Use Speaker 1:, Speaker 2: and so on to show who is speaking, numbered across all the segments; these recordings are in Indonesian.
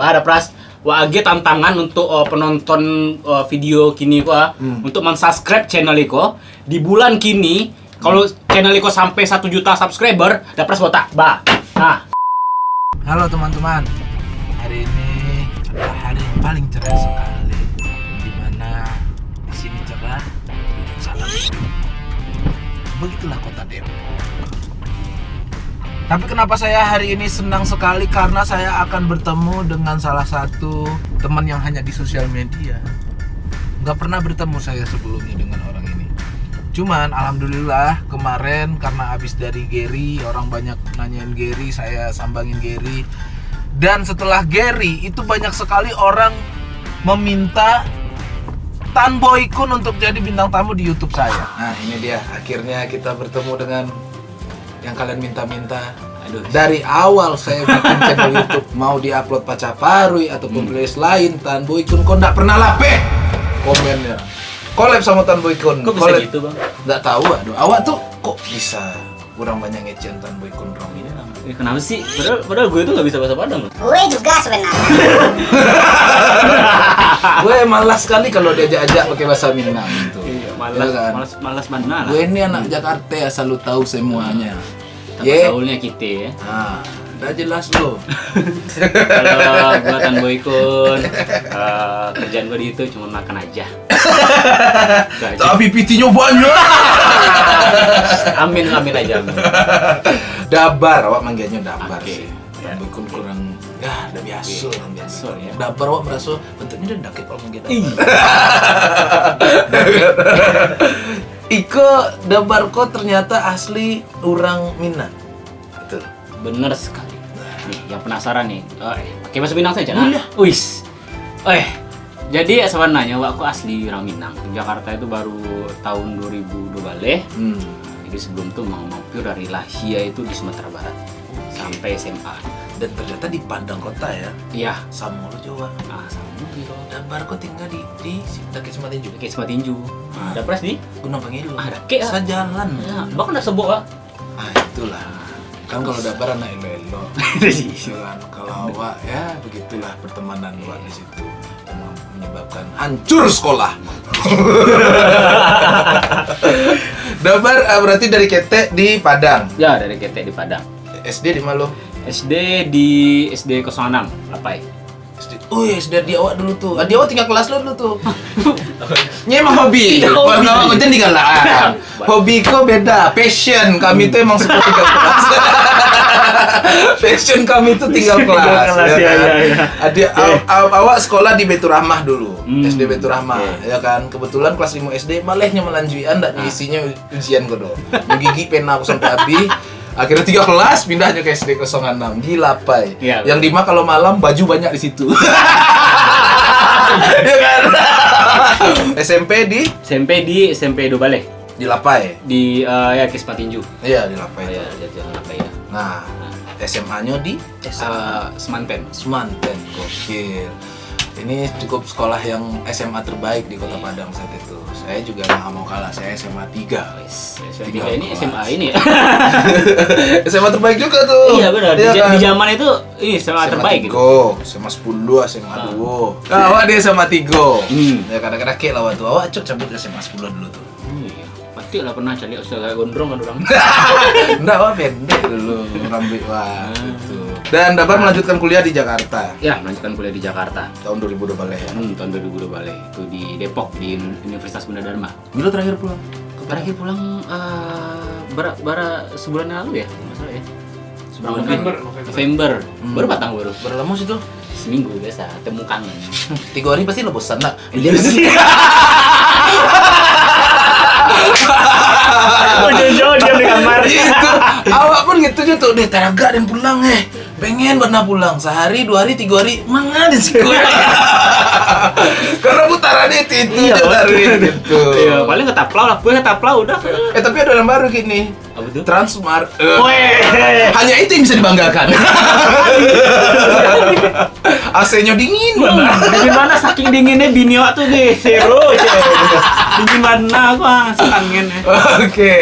Speaker 1: Ada pras Wah, age tantangan untuk uh, penonton uh, video kini ko
Speaker 2: Hmm.
Speaker 1: untuk mensubscribe channel Iko di bulan kini kalau channel Iko sampai 1 juta subscriber dapat botak ba nah
Speaker 2: Halo teman-teman, hari ini adalah hari yang paling cerah sekali. Di mana di sini cerah, sana. Begitulah kota Depok. Tapi kenapa saya hari ini senang sekali karena saya akan bertemu dengan salah satu teman yang hanya di sosial media. Nggak pernah bertemu saya sebelumnya dengan orang ini. Cuman alhamdulillah kemarin karena habis dari Gary orang banyak nanyain Gary, saya sambangin Gary. Dan setelah Gary itu banyak sekali orang meminta Tan Boy Kun untuk jadi bintang tamu di YouTube saya. Nah, ini dia akhirnya kita bertemu dengan yang kalian minta-minta.
Speaker 1: aduh
Speaker 2: Dari awal saya bikin channel YouTube mau diupload Pacaparui ataupun playlist lain Tan Boy Kun kok nggak pernah lape komennya. Collab sama Tan Boy Kun.
Speaker 1: kok bisa
Speaker 2: Collab.
Speaker 1: gitu bang
Speaker 2: Nggak tahu aduh. Awak tuh kok bisa kurang banyak ngecen Tan Boy Kun Rom ini lah.
Speaker 1: Eh, kenapa sih padahal, padahal gue tuh nggak bisa bahasa Padang loh
Speaker 3: Gue juga sebenarnya.
Speaker 2: Gue malas sekali kalau diajak-ajak pakai bahasa Minang gitu.
Speaker 1: iya malas
Speaker 2: Iya kan?
Speaker 1: malas malas mana lah
Speaker 2: Gue ini anak Jakarta asal lu tahu semuanya.
Speaker 1: Tapi
Speaker 2: Ye.
Speaker 1: gaulnya kita ya
Speaker 2: Nah, udah jelas lo.
Speaker 1: kalau gua Tan Boy Kun eh, kerjaan gue di itu cuma makan aja.
Speaker 2: Tapi pitinya banyak.
Speaker 1: amin amin aja amin.
Speaker 2: Dabar, awak manggilnya Dabar
Speaker 1: Oke.
Speaker 2: sih. Boy Kun kurang ya udah biasa lah biasa.
Speaker 1: ya.
Speaker 2: Dabar awak merasa bentuknya udah dakit kalau. Dabar. Iko Dabar kok ternyata asli orang Minang. Betul.
Speaker 1: Bener sekali. Nih, yang penasaran nih, eh, pakai bahasa Minang saja.
Speaker 2: Boleh.
Speaker 1: Nah, wis. Eh, jadi sebenarnya aku asli orang Minang. Jakarta itu baru tahun 2002 balik.
Speaker 2: Hmm.
Speaker 1: Jadi sebelum itu mau mampir dari Lahia itu di Sumatera Barat sampai SMA.
Speaker 2: Dan ternyata di Padang kota ya,
Speaker 1: Iya.
Speaker 2: sama lo Jawa.
Speaker 1: Ah, sama gitu.
Speaker 2: Dabar kok tinggal di di Sematin juga.
Speaker 1: Kayak sama tinju. Ada pres di?
Speaker 2: Gunung Pangilu.
Speaker 1: Ah, Daki, ah.
Speaker 2: Sejalan.
Speaker 1: Ya, bahkan udah sebok ah.
Speaker 2: Ah itulah. Kan kalau Dabar anak elo-elo. Gitu kan. Kalau awak ya begitulah pertemanan awak di situ yang menyebabkan hancur sekolah. Dabar ah, berarti dari Ketek di Padang.
Speaker 1: Ya, dari KT di Padang.
Speaker 2: SD di Malo.
Speaker 1: SD di SD 06, Lapai.
Speaker 2: SD. Oh iya, SD di awak dulu tuh. Di awak tinggal kelas lo dulu tuh. Ini emang hobi.
Speaker 1: Iya,
Speaker 2: awak ngecen tinggal lah. Hobi kok beda. Passion kami tuh emang suka tinggal kelas. Passion kami tuh tinggal kelas.
Speaker 1: ya,
Speaker 2: kan?
Speaker 1: ya, ya.
Speaker 2: Adi, aw- aw- awak sekolah di Betul Rahmah dulu.
Speaker 1: Hmm,
Speaker 2: SD Betul Rahmah, ya kan. Kebetulan kelas 5 SD malahnya melanjui anda
Speaker 1: Ah.
Speaker 2: isinya ujian kodo. Gigi pena aku sampai habis. Akhirnya tiga kelas pindahnya ke SD 06 di Lapai.
Speaker 1: Iya,
Speaker 2: yang lima kalau malam baju banyak di situ. ya kan? SMP di
Speaker 1: SMP di SMP Dobale
Speaker 2: di Lapai.
Speaker 1: di eh, ya Kisma Tinju.
Speaker 2: Iya di
Speaker 1: Oh,
Speaker 2: Lapai.
Speaker 1: ya,
Speaker 2: itu.
Speaker 1: jadi Lapai ya.
Speaker 2: Nah, SMA-nya di SMA
Speaker 1: Eh, Semanten.
Speaker 2: Semanten. Gokil. Ini cukup sekolah yang SMA terbaik di Kota Padang saat itu. Saya juga nggak mau kalah. Saya SMA 3.
Speaker 1: Wes, SMP
Speaker 2: Tiga
Speaker 1: ini
Speaker 2: kelas.
Speaker 1: SMA ini ya.
Speaker 2: SMA terbaik juga tuh.
Speaker 1: iya benar. Di,
Speaker 2: Iya kan?
Speaker 1: di zaman itu ini SMA terbaik gitu.
Speaker 2: Tigo, SMA 10, SMA
Speaker 1: Ah.
Speaker 2: 2. Nah, awak di SMA 3.
Speaker 1: Hmm.
Speaker 2: Ya kadang-kadang kayak lah waktu awak cok cabut ke SMA 10 dulu tuh.
Speaker 1: Oh, iya. Pasti lah pernah cari ustaz kayak gondrong kan orang.
Speaker 2: Enggak, awak pendek dulu rambut wah
Speaker 1: Ah.
Speaker 2: gitu. Dan dapat melanjutkan kuliah di Jakarta
Speaker 1: ya, melanjutkan kuliah di Jakarta.
Speaker 2: tahun 2012 ya.
Speaker 1: Hmm, tahun 2002 balik itu di Depok di Universitas Gunadarma.
Speaker 2: Bila terakhir pulang?
Speaker 1: Terakhir pulang eh bara, bara sebulan yang lalu ya, nggak salah ya. Sebulan
Speaker 4: November,
Speaker 1: lebih. November.
Speaker 2: Hmm.
Speaker 1: Baru batang baru.
Speaker 2: Berlama sih tuh.
Speaker 1: Seminggu biasa, temu kangen.
Speaker 2: Tiga hari pasti lo bosan nak.
Speaker 1: Iya sih. Oh, jauh-jauh dia di kamar.
Speaker 2: itu awak pun gitu aja tuh deh teraga dan pulang eh pengen pernah pulang. Sehari dua hari tiga hari mana di karena putaran itu itu
Speaker 1: Iya,
Speaker 2: dari gitu.
Speaker 1: Iya, paling ketaplau lah, gue ketaplau udah.
Speaker 2: eh tapi ada yang baru gini.
Speaker 1: Apa tuh?
Speaker 2: Transmart. Eh,
Speaker 1: Weh.
Speaker 2: hanya itu yang bisa dibanggakan. AC-nya dingin banget
Speaker 1: Dingin mana? Saking dinginnya bini awak tuh deh, zero aja. Dingin mana? Aku ah, kangen ya.
Speaker 2: Oke.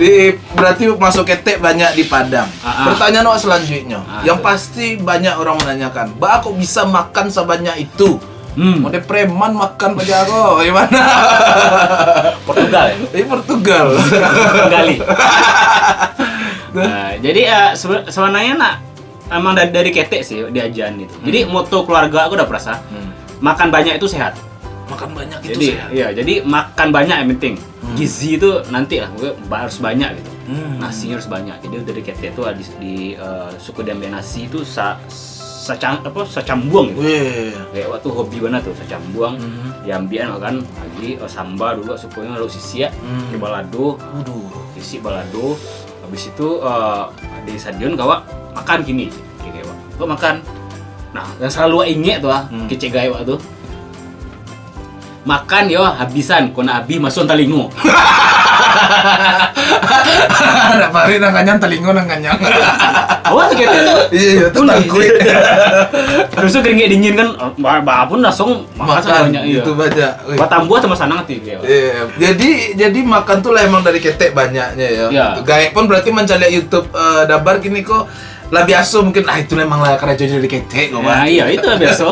Speaker 2: Di berarti masuk ketek banyak di Padang.
Speaker 1: Ah, ah.
Speaker 2: Pertanyaan awak selanjutnya,
Speaker 1: Ah,
Speaker 2: yang pasti banyak orang menanyakan, "Ba kok bisa makan sebanyak itu?"
Speaker 1: Hmm.
Speaker 2: Mode preman makan aja kok, gimana?
Speaker 1: Portugal ya?
Speaker 2: Ini Portugal.
Speaker 1: Gali. Nah, jadi eh, sebe- sebenarnya nak emang dari, dari ketek sih diajaran itu. Jadi moto keluarga aku udah perasa
Speaker 2: Hmm.
Speaker 1: makan banyak itu sehat.
Speaker 2: Makan banyak itu
Speaker 1: jadi
Speaker 2: sehat.
Speaker 1: iya, jadi makan banyak yang penting.
Speaker 2: Hmm.
Speaker 1: Gizi itu nanti lah, harus banyak gitu.
Speaker 2: Hmm.
Speaker 1: Nasinya harus banyak. Jadi dari ketek itu di, di eh, suku Dambe nasi itu sa, sacang apa sacambuang gitu.
Speaker 2: Wih.
Speaker 1: Kayak waktu hobi banget tuh sacambuang.
Speaker 2: Hmm.
Speaker 1: Diambian makan lagi eh, samba dulu sukunya lalu sisi ya.
Speaker 2: Hmm.
Speaker 1: Balado,
Speaker 2: Waduh.
Speaker 1: isi balado habis itu eh, di stadion kawa makan gini kayak gua makan nah yang selalu inget tuh ah
Speaker 2: Hmm.
Speaker 1: kece gaya tuh makan yo habisan kona abi masuk talingo
Speaker 2: Ada pari nang kanyang telingo nang kanyang.
Speaker 1: tuh gitu tuh
Speaker 2: Iya, itu
Speaker 1: Udah,
Speaker 2: takut.
Speaker 1: terus tuh keringet dingin kan bah bah pun langsung makan
Speaker 2: Makan
Speaker 1: banyak iya
Speaker 2: itu banyak. Wih.
Speaker 1: buat tambuh sama sana ngerti kayak
Speaker 2: Iya, jadi jadi makan tuh lah emang dari ketek banyaknya ya.
Speaker 1: Iya.
Speaker 2: Gaek pun berarti mencari YouTube eh, dabar gini kok lah biasa mungkin ah itu memang lah kerja dari ketek kok.
Speaker 1: nah iya itu lah biasa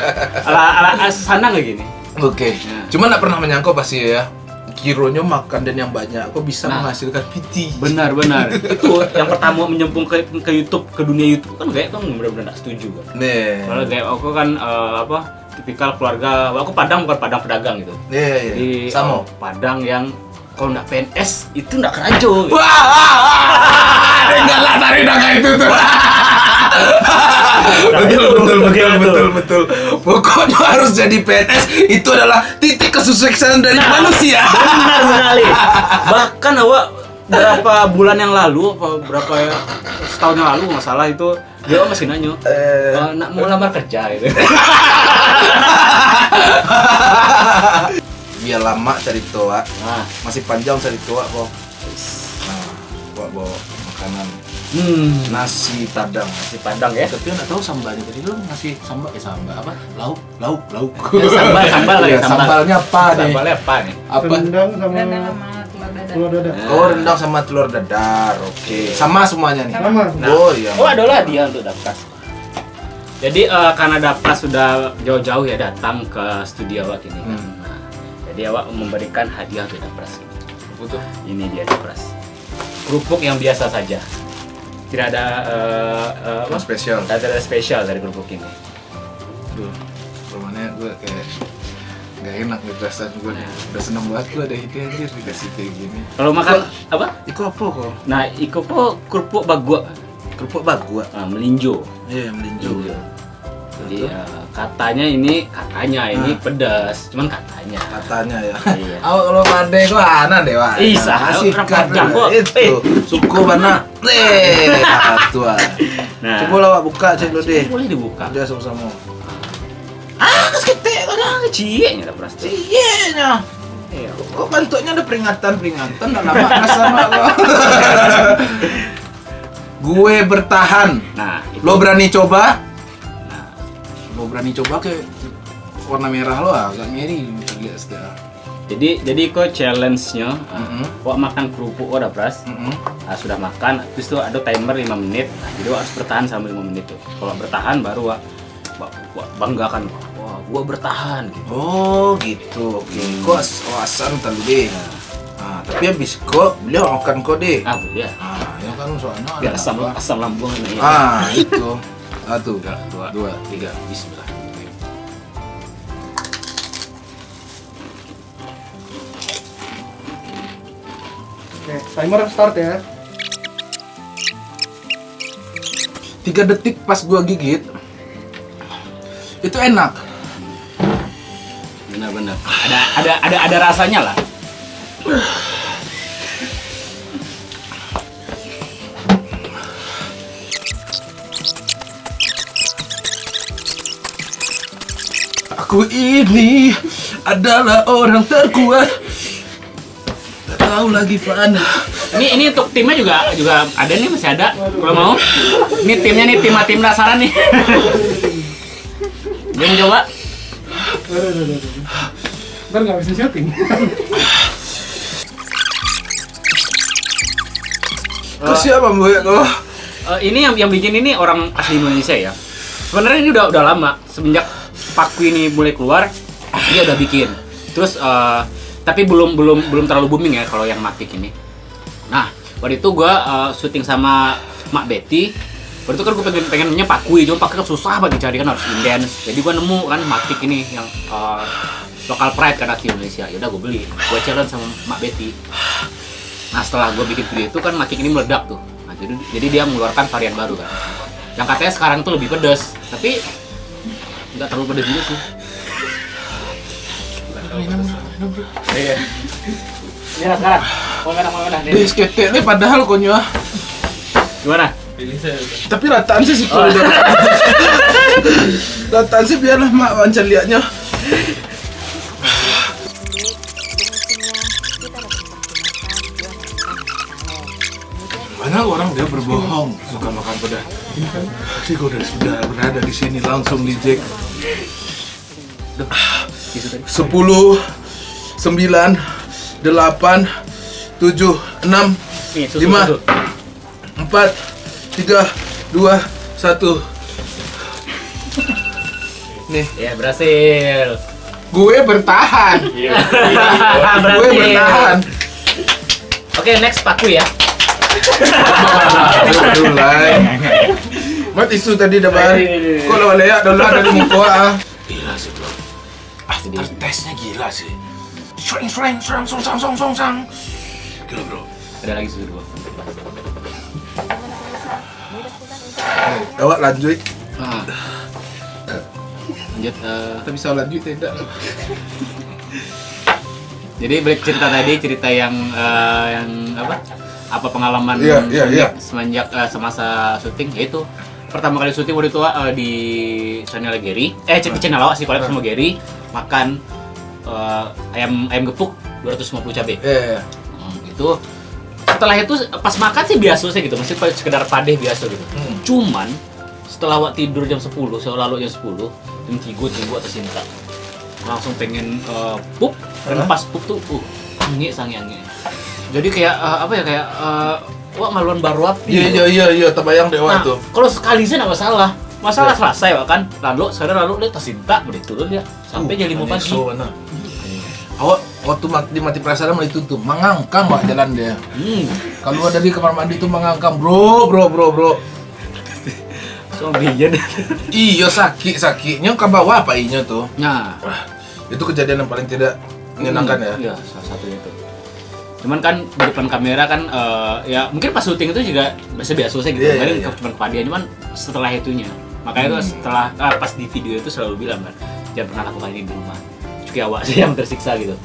Speaker 1: ala ala sana kayak gini
Speaker 2: Oke.
Speaker 1: Ya.
Speaker 2: Cuma nggak pernah menyangka pasti ya. Kironya makan dan yang banyak kok bisa
Speaker 1: Nah.
Speaker 2: menghasilkan PT.
Speaker 1: Benar benar. itu yang pertama menyempung ke, ke YouTube ke dunia YouTube kan kayak kan benar-benar nggak setuju kan.
Speaker 2: Nih.
Speaker 1: Soalnya kayak aku kan eh, apa tipikal keluarga aku Padang bukan Padang pedagang gitu.
Speaker 2: Iya, iya.
Speaker 1: Jadi
Speaker 2: Sama.
Speaker 1: eh, Padang yang kalau nggak PNS itu nggak kerajo. Gitu.
Speaker 2: Wah, wah, wah. enggak lah tarik itu tuh. betul, betul, betul, betul, betul. Pokoknya harus jadi PNS itu adalah titik kesuksesan dari
Speaker 1: Nah.
Speaker 2: manusia.
Speaker 1: Benar sekali. Bahkan awak berapa bulan yang lalu apa berapa ya, setahun yang lalu nggak salah itu dia masih nanya
Speaker 2: Eh,
Speaker 1: "Eh, nak mau lamar kerja gitu.
Speaker 2: Biar lama cari toa,
Speaker 1: Nah,
Speaker 2: masih panjang cari toa kok. Nah, bawa bawa makanan
Speaker 1: hmm,
Speaker 2: nasi padang.
Speaker 1: nasi Padang ya.
Speaker 2: Tapi nggak tahu sambalnya tadi lu ngasih sambal eh sambal apa? Lauk, lauk, lauk.
Speaker 1: Ya, sambal, sambal lagi,
Speaker 2: Iya,
Speaker 1: sambal.
Speaker 2: Sambalnya apa nih?
Speaker 1: Sambalnya apa nih?
Speaker 2: Apa?
Speaker 3: rendang sama
Speaker 4: Rendang sama telur dadar.
Speaker 3: telur dadar.
Speaker 2: Oh rendang sama telur dadar, oke. Sama semuanya nih.
Speaker 3: Sama.
Speaker 1: Nah.
Speaker 2: Oh iya.
Speaker 1: Oh ada lah dia untuk Dapras. Jadi eh, karena Dapras sudah jauh-jauh ya datang ke studio awak ini kan.
Speaker 2: Hmm.
Speaker 1: Nah, jadi awak memberikan hadiah untuk Dapras.
Speaker 2: Butuh.
Speaker 1: Ini dia Dapras. Kerupuk yang biasa saja. Tidak ada apa?
Speaker 2: Yang spesial.
Speaker 1: Tidak ada spesial dari kerupuk ini.
Speaker 2: Duh, rumahnya gue kayak gak enak nih perasaan gue
Speaker 1: Nah.
Speaker 2: Udah seneng banget gue ada ide anjir dikasih kayak gini
Speaker 1: Kalau makan apa?
Speaker 2: Itu apa kok?
Speaker 1: Nah, iko kok kerupuk bagua,
Speaker 2: Kerupuk bagua
Speaker 1: ah, melinjo.
Speaker 2: Iya, melinjo
Speaker 1: Melinjo. Jadi eh, katanya ini katanya ini
Speaker 2: Ah.
Speaker 1: pedas, cuman katanya.
Speaker 2: Katanya ya
Speaker 1: Iya.
Speaker 2: Awak kalau pade kok aneh deh wah
Speaker 1: Ih,
Speaker 2: Kasih
Speaker 1: orang
Speaker 2: kan. Itu,
Speaker 1: Eh.
Speaker 2: suku mana? Eh, satu ah
Speaker 1: Nah,
Speaker 2: Coba lah buka cek dulu deh
Speaker 1: boleh dibuka.
Speaker 2: Udah sama-sama
Speaker 1: Ah, ketek kan cie nya pasti.
Speaker 2: Iya nya
Speaker 1: Iya.
Speaker 2: Kok bentuknya ada peringatan-peringatan Gak lama sama kok Gue bertahan
Speaker 1: Nah.
Speaker 2: Lo berani coba?
Speaker 1: Nah,
Speaker 2: Lo berani coba ke warna merah lo agak ngeri bisa lihat setelah.
Speaker 1: jadi jadi kok challenge-nya
Speaker 2: Mhm.
Speaker 1: Wak makan kerupuk udah pras.
Speaker 2: Mm-mm.
Speaker 1: Ah, sudah makan, terus tuh ada timer 5 menit. Nah, jadi wak harus bertahan sampai 5 menit tuh. Kalau bertahan baru wak, wak, wak banggakan. Wah, gua bertahan gitu.
Speaker 2: Oh gitu, oke.
Speaker 1: Hmm.
Speaker 2: Kok as- awasan tadi deh. Ah, tapi habis kok beliau makan kok deh.
Speaker 1: Ah, boleh.
Speaker 2: Ah, ya kan soalnya
Speaker 1: Biar asam asam lambung ini.
Speaker 2: Ah, itu. Satu,
Speaker 1: Tiga, dua,
Speaker 2: dua,
Speaker 1: tiga. Bismillah.
Speaker 3: Oke, timer start ya.
Speaker 2: Tiga detik pas gua gigit, itu enak.
Speaker 1: Benar-benar. Ada ada ada ada rasanya lah.
Speaker 2: Aku ini adalah orang terkuat. Tak tahu lagi Fana.
Speaker 1: Ini ini untuk timnya juga juga ada nih masih ada. Kalau mau. Ini timnya nih tim tim dasaran nih. Dia mau coba?
Speaker 3: Ntar nggak bisa syuting.
Speaker 2: Ke siapa bu ya kok?
Speaker 1: Eh, ini yang yang bikin ini orang asli Indonesia ya. Sebenarnya ini udah udah lama semenjak Paku ini mulai keluar dia udah bikin. Terus eh, tapi belum belum belum terlalu booming ya kalau yang Matic ini. Nah waktu itu gua eh, syuting sama Mak Betty. Waktu itu kan gue pengen pengennya Pakui, cuma Pakui kan susah banget dicari kan harus inden. Jadi gua nemu kan Matic ini yang eh, lokal pride kan asli Indonesia. Ya udah gue beli. Gue challenge sama Mak Betty. Nah setelah gue bikin video itu kan makin ini meledak tuh. Nah, jadi, jadi dia mengeluarkan varian baru kan. Yang katanya sekarang tuh lebih pedas, tapi nggak terlalu pedas juga sih. Iya. Iya sekarang. Mau merah mau merah.
Speaker 2: Ini padahal konyo.
Speaker 1: Gimana?
Speaker 2: Tapi rataan sih sih
Speaker 1: Oh.
Speaker 2: Rataan sih biarlah mak wancan liatnya. Mana orang dia berbohong suka makan pedas. Ini kan sih kau sudah berada di sini langsung di Jack. Sepuluh, sembilan, delapan, tujuh, enam, lima, empat, tiga, dua, satu. Nih,
Speaker 1: Ya berhasil.
Speaker 2: gue bertahan. gue bertahan.
Speaker 1: Oke next Paku ya.
Speaker 2: Aduh, lain. Mat isu tadi dah bar. Kok lawan leak dah lah dari muka ah. Gila sih bro. After testnya gila sih. Shreng shreng shreng song sang song song sang. Gila bro.
Speaker 1: Ada lagi susu dua.
Speaker 2: Awak lanjut.
Speaker 1: Ah. Lanjut. eh,
Speaker 2: Kita bisa lanjut tidak?
Speaker 1: Jadi balik cerita tadi cerita yang eh, yang apa? Apa pengalaman
Speaker 2: Iya, iya, iya.
Speaker 1: semenjak eh, semasa syuting yaitu pertama kali syuting waktu itu eh, di channel Gary eh di channel awak sih collab sama Gary makan eh, ayam ayam gepuk 250 cabai.
Speaker 2: Eh,
Speaker 1: Hmm, itu setelah itu pas makan sih biasa sih gitu masih sekedar padeh biasa gitu.
Speaker 2: Hmm.
Speaker 1: cuman setelah awak tidur jam 10 seolah lalu jam 10 jam 3 tunggu atas cinta langsung pengen eh, pup. Dan pas pup tuh uh angin sangi angin jadi kayak eh, apa ya kayak eh, wah ngaluan baru api
Speaker 2: iya iya iya iya terbayang dewa
Speaker 1: nah
Speaker 2: tuh.
Speaker 1: kalau sekali sih nggak masalah masalah
Speaker 2: Iya.
Speaker 1: selesai kan lalu sekarang lalu dia tersinta boleh turun dia sampai jam 5 pagi
Speaker 2: So, mana? Awak waktu mati, di mati perasaan mulai tutup, mengangkang wak jalan dia.
Speaker 1: hmm
Speaker 2: Kalau dari kamar mandi tuh mengangkang, bro, bro, bro, bro.
Speaker 1: so biyen
Speaker 2: Iyo sakit sakitnya ke bawah apa inya tuh?
Speaker 1: nah
Speaker 2: Wah, itu kejadian yang paling tidak menyenangkan ya.
Speaker 1: Iya, salah satunya itu. Cuman kan di depan kamera kan eh, ya mungkin pas syuting itu juga biasa-biasa saja gitu.
Speaker 2: Iya,
Speaker 1: Kemarin
Speaker 2: iya, iya.
Speaker 1: cuma kepadian cuman setelah itunya. Makanya itu
Speaker 2: Hmm.
Speaker 1: setelah ah, pas di video itu selalu bilang kan, jangan pernah lakukan ini di rumah. Cuki awak sih yang tersiksa gitu.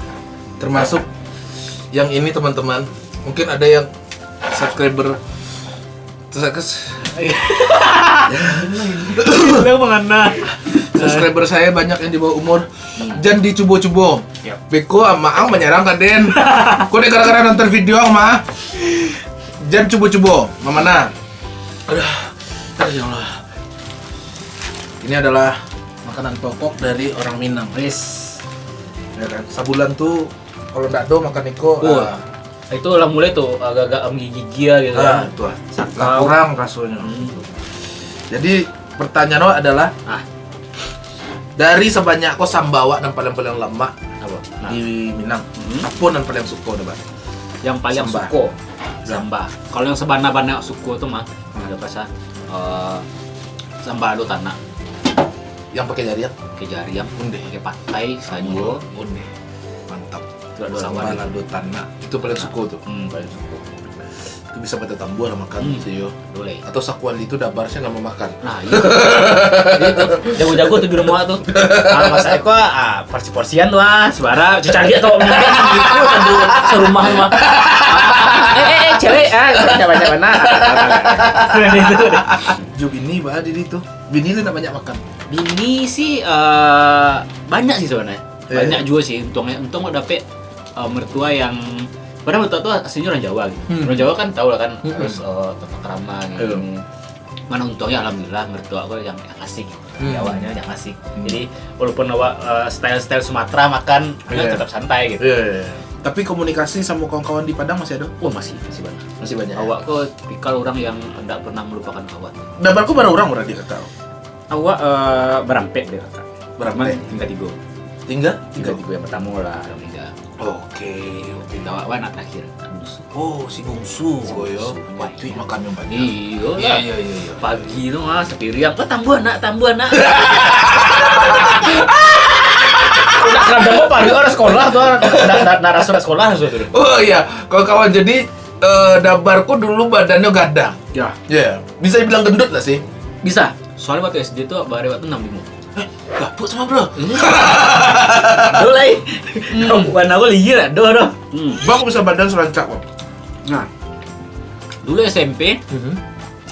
Speaker 2: Termasuk yang ini teman-teman, mungkin ada yang subscriber terus subscriber saya banyak yang di bawah umur.
Speaker 1: Hmm.
Speaker 2: Jangan dicubo-cubo.
Speaker 1: Yap.
Speaker 2: Beko sama Ang menyerang kan Den. Kok deh gara-gara nonton video Ang mah. Jangan cubo-cubo. Mama na. Aduh. Ya Allah. Ini adalah makanan pokok dari orang Minang.
Speaker 1: Wis.
Speaker 2: Ya kan? Sabulan tuh kalau ndak do makan Niko.
Speaker 1: Oh.
Speaker 2: ah,
Speaker 1: Itu lah mulai tuh agak-agak menggigil gitu
Speaker 2: ah,
Speaker 1: kan.
Speaker 2: itu ah.
Speaker 1: Sakau.
Speaker 2: Lah kurang rasanya.
Speaker 1: Hmm.
Speaker 2: Jadi pertanyaan lo adalah
Speaker 1: Ah,
Speaker 2: dari sebanyak kau sambawa dan paling-paling?
Speaker 1: Nah,
Speaker 2: di Minang,
Speaker 1: Hmm.
Speaker 2: apa dan paling suka udah bang?
Speaker 1: yang paling
Speaker 2: Samba.
Speaker 1: suko samba kalau yang sebana-bana suko tuh mah ada bahasa eh samba do tanah
Speaker 2: Yang pakai jari ya?
Speaker 1: ke jari yang
Speaker 2: Unde.
Speaker 1: pakai patai sajo
Speaker 2: Unde. Mantap.
Speaker 1: itu ada
Speaker 2: Sambal lado tanah. Itu paling suka tuh.
Speaker 1: hmm paling suko
Speaker 2: Itu bisa tambur lah makan
Speaker 1: Hmm.
Speaker 2: sih yo.
Speaker 1: boleh
Speaker 2: Atau sakuan itu dabarnya nggak mau makan.
Speaker 1: nah itu itu jago-jago tuh di rumah tuh ah, mas Eko ah porsi-porsian tuh ah sebara cari atau gitu sambil serumah mah eh eh eh cewek ah coba coba mana itu
Speaker 2: Jub ini bah di itu. Bini lu banyak makan.
Speaker 1: Bini sih eh, banyak sih sebenarnya.
Speaker 2: Iya.
Speaker 1: Banyak juga sih untungnya. Untung mau dapet eh, mertua yang padahal mertua tuh aslinya orang Jawa gitu.
Speaker 2: Hmm.
Speaker 1: Orang Jawa kan tau lah kan
Speaker 2: Hmm.
Speaker 1: harus eh, tata kerama gitu.
Speaker 2: Iya.
Speaker 1: Mana untungnya alhamdulillah mertua aku yang yang asik.
Speaker 2: Hmm.
Speaker 1: Jawanya yang asik. Jadi walaupun awak eh, style-style Sumatera makan
Speaker 2: Iya.
Speaker 1: tetap santai gitu.
Speaker 2: Iya. Tapi komunikasi sama kawan-kawan di Padang masih ada?
Speaker 1: Wah masih masih banyak.
Speaker 2: Masih banyak.
Speaker 1: Awak kok tipikal orang yang tidak pernah melupakan kawan.
Speaker 2: Dabarku baru orang berarti kata.
Speaker 1: Awak eh, berampek deh kakak.
Speaker 2: Berampek?
Speaker 1: Tinggal tiga.
Speaker 2: Tiga?
Speaker 1: Tinggal tiga yang pertama lah, orang tiga.
Speaker 2: Oke, oke.
Speaker 1: Awak anak terakhir.
Speaker 2: Oh, si bungsu, koyo.
Speaker 1: bungsu.
Speaker 2: Waktu makan yang banyak.
Speaker 1: Iya
Speaker 2: Iya, iya, iya, iya.
Speaker 1: Pagi tuh mah sepiriang, oh tambuh anak, tambuh anak. Udah seragam apa? Di orang sekolah tuh, nak surat sekolah tuh.
Speaker 2: Oh iya, kalau kawan jadi eh, dabarku dulu badannya gadang.
Speaker 1: Ya,
Speaker 2: Ya, bisa dibilang gendut lah sih.
Speaker 1: bisa. Soalnya waktu SD tuh bare waktu 65.
Speaker 2: Eh, gabut sama bro.
Speaker 1: Aduh lah. Warna aku liar lah, doh doh. Hmm.
Speaker 2: Bang bisa badan serancak kok.
Speaker 1: Nah, dulu SMP,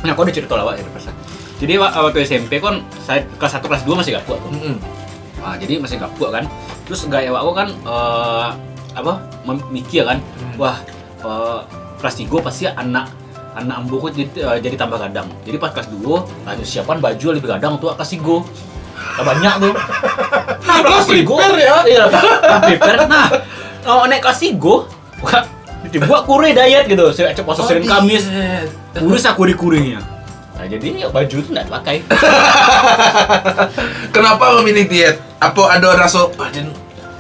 Speaker 1: nah aku udah cerita lawak ya persen. Jadi wa- waktu SMP kan saya kelas 1 kelas 2 masih gak kuat. Nah, jadi masih gak kuat kan. Terus gaya aku kan eh, apa? mikir kan, wah eh, kelas 3 pasti anak anak ambo jadi, eh, jadi tambah gadang. Jadi pas kelas 2 lanjut siapan baju lebih gadang tuh kelas 3. Nah, banyak tuh. Nah, kelas 3 ya. Iya, kelas prepare. Nah, oh, naik kelas 3 wah, dibuat kure diet gitu. Saya cek puasa Senin Kamis. Kurus aku di kurinya. Nah, jadi ya, baju itu nggak dipakai.
Speaker 2: Kenapa memilih diet? Apa ada rasa badan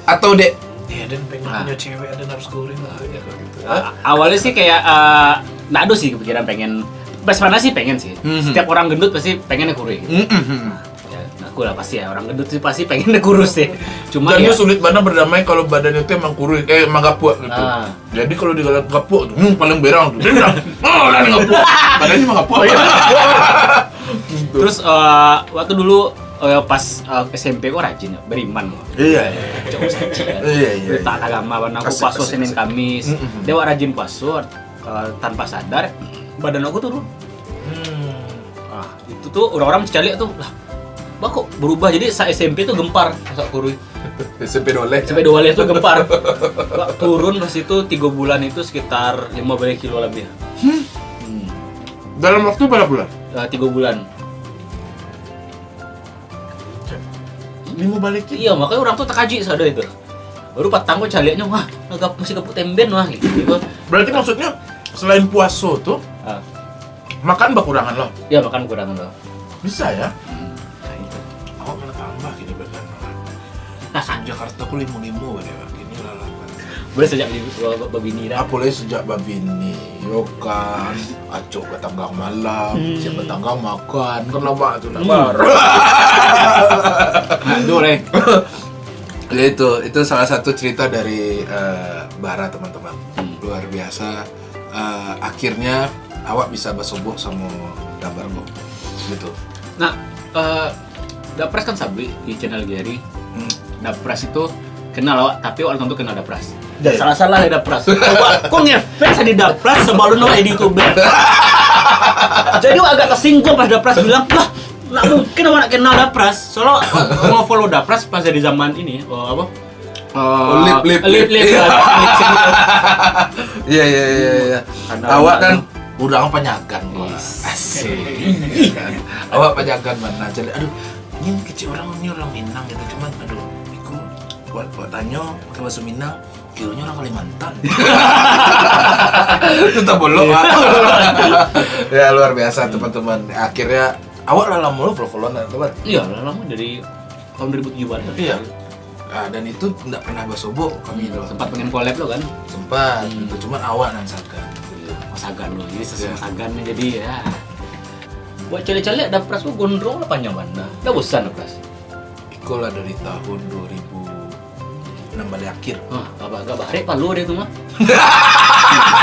Speaker 2: atau dek? Ya, dan pengen
Speaker 1: Ah.
Speaker 2: punya cewek ada harus goreng lah gitu.
Speaker 1: A- awalnya sih kayak eh, nggak ada sih kepikiran pengen pas mana sih pengen sih
Speaker 2: Mhm.
Speaker 1: setiap orang gendut pasti pengennya kurus gitu.
Speaker 2: Mm-mm.
Speaker 1: ya aku lah pasti ya orang gendut sih pasti pengennya kurus sih cuma
Speaker 2: Dan
Speaker 1: ya
Speaker 2: sulit banget berdamai kalau badan itu emang kurus, eh emang gapuak gitu.
Speaker 1: Ah.
Speaker 2: Jadi kalau di gapuak tuh, hmm, paling berang tuh. Dia bilang, oh kan gapuak. Badannya emang gapuak.
Speaker 1: terus eh, waktu dulu eh, pas eh, SMP kok rajin ya beriman kok
Speaker 2: Iya, iya.
Speaker 1: Suci kan.
Speaker 2: Iya, iya,
Speaker 1: Udah tak agama warna aku puasa Senin. Kamis dia wak rajin puasa eh, tanpa sadar badan aku turun
Speaker 2: Hmm.
Speaker 1: ah itu tuh orang-orang mencari tuh lah Bah kok berubah jadi saat SMP tuh gempar masa kurus
Speaker 2: SMP doleh.
Speaker 1: sampai dua itu gempar Wah, turun pas itu tiga bulan itu sekitar 15 kilo lebih hmm.
Speaker 2: Dalam waktu berapa bulan?
Speaker 1: Eh, tiga bulan
Speaker 2: Lima balik
Speaker 1: iya makanya orang tuh tak kaji sadar itu baru patang kok caliannya wah agak masih kepuk temben wah gitu, gitu.
Speaker 2: Berarti maksudnya selain puasa tuh
Speaker 1: Ah,
Speaker 2: makan berkurangan loh.
Speaker 1: ya makan kurangan loh
Speaker 2: Bisa ya? Jakarta aku limu limu pada ini lah lah.
Speaker 1: boleh sejak di babini dah
Speaker 2: Apalagi sejak babini, yokan, acok ke tanggang malam,
Speaker 1: Hmm.
Speaker 2: siapa tanggang makan, kan lama tuh
Speaker 1: Hmm.
Speaker 2: nabar.
Speaker 1: aduh leh
Speaker 2: ya itu, itu salah satu cerita dari eh, Bara teman-teman.
Speaker 1: Hmm.
Speaker 2: Luar biasa. Eh, akhirnya awak bisa bersubuh sama gambar kok. Gitu.
Speaker 1: nah eh Dapres kan sabri di channel Gary
Speaker 2: Hmm.
Speaker 1: Dapres itu kenal awak tapi awak tentu kenal Dapres
Speaker 2: Ya, ya.
Speaker 1: salah salah ya Dapres Awak, kok ngefans di Dapres sebelum awak di YouTube jadi awak agak tersinggung pas Dapres bilang lah nggak mungkin awak nak kenal Dapres soalnya awak mau follow Dapres pas dari zaman ini oh, apa
Speaker 2: Oh, lip, lip,
Speaker 1: lip, lip,
Speaker 2: lip.
Speaker 1: ya.
Speaker 2: Iya iya iya iya.
Speaker 1: Karena
Speaker 2: Awak kan udah penyagan.
Speaker 1: Yes.
Speaker 2: Asik. Iya? Awak penyagan mana? Jadi aduh, ini kecil orang ini orang Minang gitu cuman aduh, iku buat buat tanya pakai bahasa Minang kilonya orang Kalimantan. Tetap bolong. Pak. ya luar biasa teman-teman. Akhirnya awak lah lama lu follow-followan teman.
Speaker 1: iya lama dari tahun 2007
Speaker 2: Iya. Nah, dan itu tidak pernah basobo kami itu
Speaker 1: sempat pengen collab lo kan
Speaker 2: sempat
Speaker 1: Hmm.
Speaker 2: gitu cuman awak dan sagan
Speaker 1: Mas Sagan lo jadi sesuai
Speaker 2: Iya.
Speaker 1: Sagan nih jadi ya buat cale-cale ada pras lo gondrong lah panjang mana udah bosan lah pras
Speaker 2: Iko lah dari tahun 2006 balik akhir.
Speaker 1: Ah apa agak bahare palu deh tuh mah?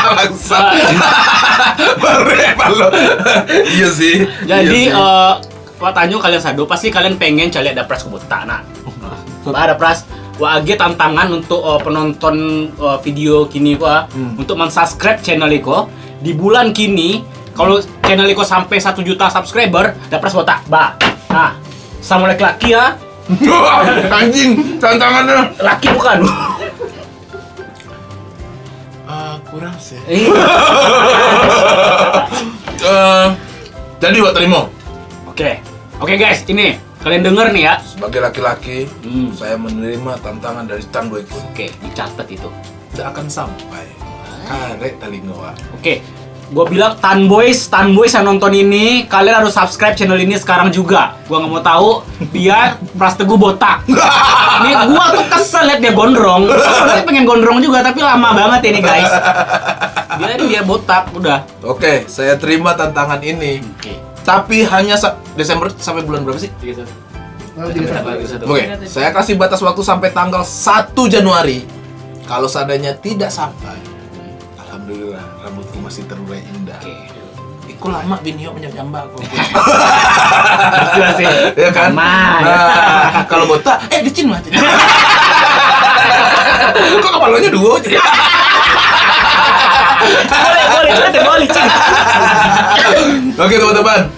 Speaker 2: Bangsa Baru lo Iya sih
Speaker 1: jadi
Speaker 2: iya
Speaker 1: eh Wah tanya kalian sadu pasti kalian pengen cari ada pras kebuta nah Wah, ada pras. Wah age tantangan untuk eh, penonton eh, video kini gua
Speaker 2: Hmm.
Speaker 1: untuk mensubscribe channel Iko di bulan kini kalau channel Iko sampai 1 juta subscriber ada pras botak bah nah sama laki-laki ya
Speaker 2: Anjing Tantangannya.
Speaker 1: Laki bukan?
Speaker 2: Ah, Kurang sih.
Speaker 1: Eh,
Speaker 2: Eh, Jadi buat terima
Speaker 1: Oke, oke guys, ini kalian denger nih ya.
Speaker 2: Sebagai laki-laki
Speaker 1: Hmm.
Speaker 2: Saya menerima tantangan dari Tan Boy Kun
Speaker 1: Oke, dicatat itu.
Speaker 2: Tidak akan sampai. Karek telinga Wak.
Speaker 1: Oke, Gue bilang Tan Boys, Tan Boys yang nonton ini, kalian harus subscribe channel ini sekarang juga. Gua nggak mau tahu biar Pras Teguh botak. Ini gua tuh kesel liat dia gondrong. Sebenarnya pengen gondrong juga tapi lama banget ini guys. Dia dia botak udah.
Speaker 2: Oke, saya terima tantangan ini.
Speaker 1: Oke.
Speaker 2: Tapi hanya sa- Desember sampai bulan berapa sih?
Speaker 3: Satu.
Speaker 2: Oke, saya kasih batas waktu sampai tanggal 1 Januari. Kalau seandainya tidak sampai, alhamdulillah rambutku masih terurai indah.
Speaker 1: Oke.
Speaker 2: Iku lama binio menyambak aku.
Speaker 1: Gila sih.
Speaker 2: ya kan?
Speaker 1: Aman.
Speaker 2: Nah, kalau botak, eh dicin mah. Kok kepalanya dua?
Speaker 1: boleh, boleh, boleh.
Speaker 2: Oke teman-teman.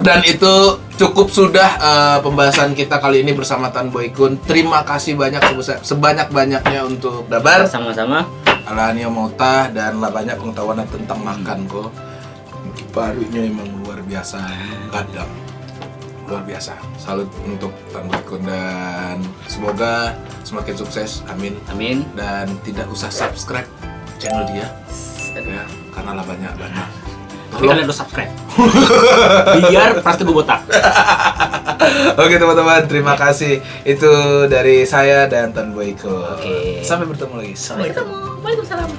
Speaker 2: Dan itu cukup sudah eh, pembahasan kita kali ini bersama Tan Boy Kun. Terima kasih banyak sebesar sebanyak-banyaknya untuk Dabar,
Speaker 1: Sama-sama.
Speaker 2: Alanio Mauta dan lah banyak pengetahuan tentang makan kok. Barunya emang luar biasa, kadang luar biasa. Salut untuk Tan dan semoga semakin sukses. Amin.
Speaker 1: Amin.
Speaker 2: Dan tidak usah subscribe channel dia ya karena lah banyak banyak.
Speaker 1: Tapi kalian harus subscribe. Biar Pras Teguh botak.
Speaker 2: Oke teman-teman, terima kasih. Itu dari saya dan Tan Boyko.
Speaker 1: Oke.
Speaker 2: Sampai bertemu lagi.
Speaker 1: Sampai ketemu. Waalaikumsalam.